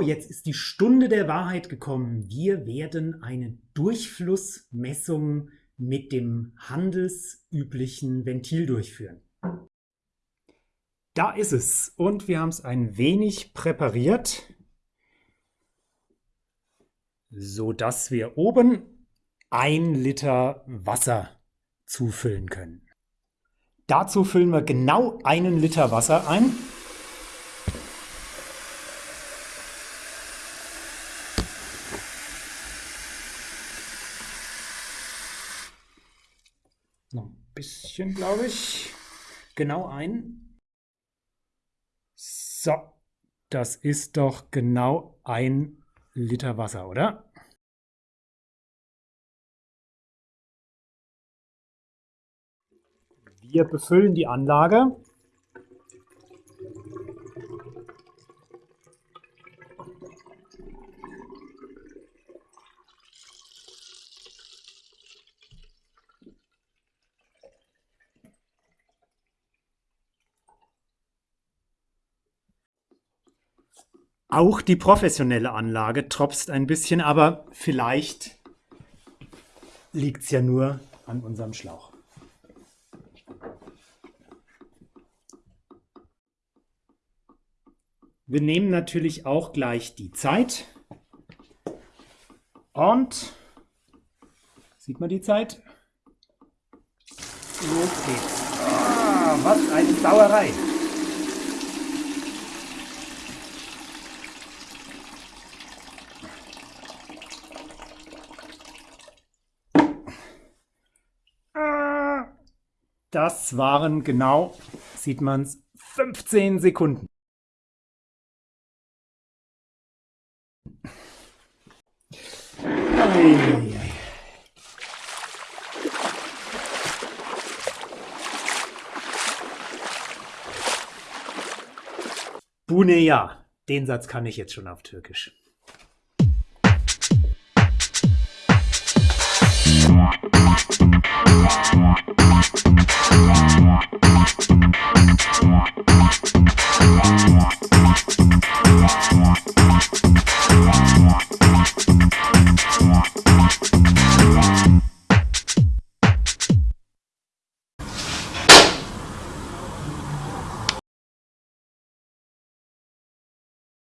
jetzt ist die Stunde der Wahrheit gekommen. Wir werden eine Durchflussmessung mit dem handelsüblichen Ventil durchführen. Da ist es und wir haben es ein wenig präpariert, so dass wir oben ein Liter Wasser zufüllen können. Dazu füllen wir genau einen Liter Wasser ein. Noch ein bisschen, glaube ich. Genau ein. So, das ist doch genau ein Liter Wasser, oder? Wir befüllen die Anlage. Auch die professionelle Anlage tropft ein bisschen, aber vielleicht liegt es ja nur an unserem Schlauch. Wir nehmen natürlich auch gleich die Zeit. Und sieht man die Zeit? Los geht's. Ah, was eine Sauerei. Ah, das waren genau, sieht man es, 15 Sekunden. Eieiei. Buneya. Den Satz kann ich jetzt schon auf Türkisch.